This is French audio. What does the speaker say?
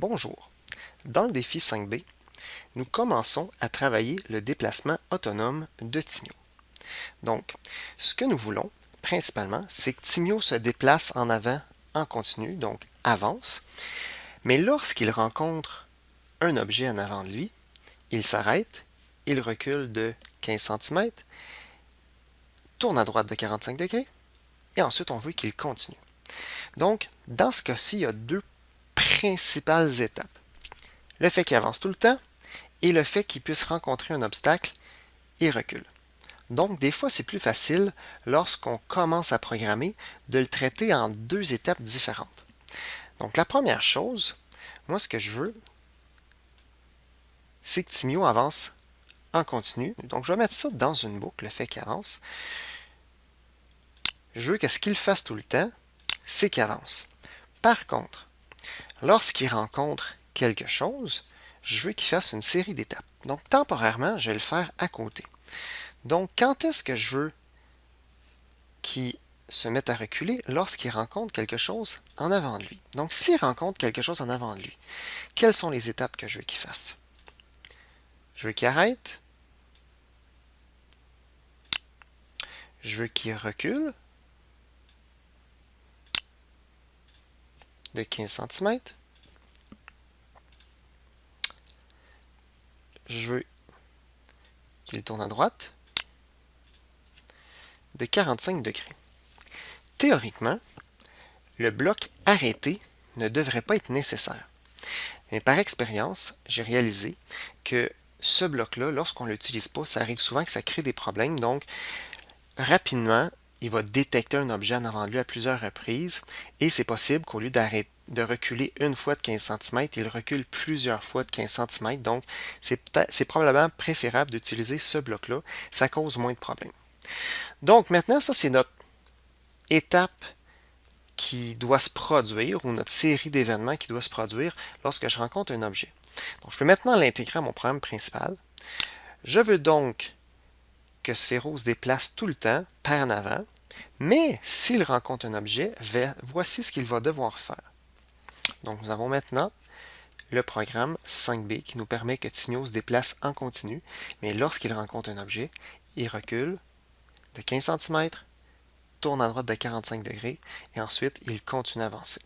Bonjour. Dans le défi 5B, nous commençons à travailler le déplacement autonome de Timio. Donc, ce que nous voulons, principalement, c'est que Timio se déplace en avant en continu, donc avance, mais lorsqu'il rencontre un objet en avant de lui, il s'arrête, il recule de 15 cm, tourne à droite de 45 degrés, et ensuite on veut qu'il continue. Donc, dans ce cas-ci, il y a deux principales étapes. Le fait qu'il avance tout le temps et le fait qu'il puisse rencontrer un obstacle et recule. Donc, des fois, c'est plus facile, lorsqu'on commence à programmer, de le traiter en deux étapes différentes. Donc, la première chose, moi, ce que je veux, c'est que Timio avance en continu. Donc, je vais mettre ça dans une boucle, le fait qu'il avance. Je veux que ce qu'il fasse tout le temps, c'est qu'il avance. Par contre, Lorsqu'il rencontre quelque chose, je veux qu'il fasse une série d'étapes. Donc, temporairement, je vais le faire à côté. Donc, quand est-ce que je veux qu'il se mette à reculer? Lorsqu'il rencontre quelque chose en avant de lui. Donc, s'il rencontre quelque chose en avant de lui, quelles sont les étapes que je veux qu'il fasse? Je veux qu'il arrête. Je veux qu'il recule. De 15 cm. Je veux qu'il tourne à droite de 45 degrés. Théoriquement, le bloc arrêté ne devrait pas être nécessaire. Mais par expérience, j'ai réalisé que ce bloc-là, lorsqu'on ne l'utilise pas, ça arrive souvent que ça crée des problèmes. Donc, rapidement, il va détecter un objet en avant de lui à plusieurs reprises et c'est possible qu'au lieu de reculer une fois de 15 cm, il recule plusieurs fois de 15 cm. Donc, c'est probablement préférable d'utiliser ce bloc-là. Ça cause moins de problèmes. Donc, maintenant, ça, c'est notre étape qui doit se produire ou notre série d'événements qui doit se produire lorsque je rencontre un objet. Donc, je peux maintenant l'intégrer à mon programme principal. Je veux donc que Sphéro se déplace tout le temps par en avant, mais s'il rencontre un objet, voici ce qu'il va devoir faire. Donc nous avons maintenant le programme 5B qui nous permet que Tigno se déplace en continu, mais lorsqu'il rencontre un objet, il recule de 15 cm, tourne à droite de 45 degrés, et ensuite il continue à avancer.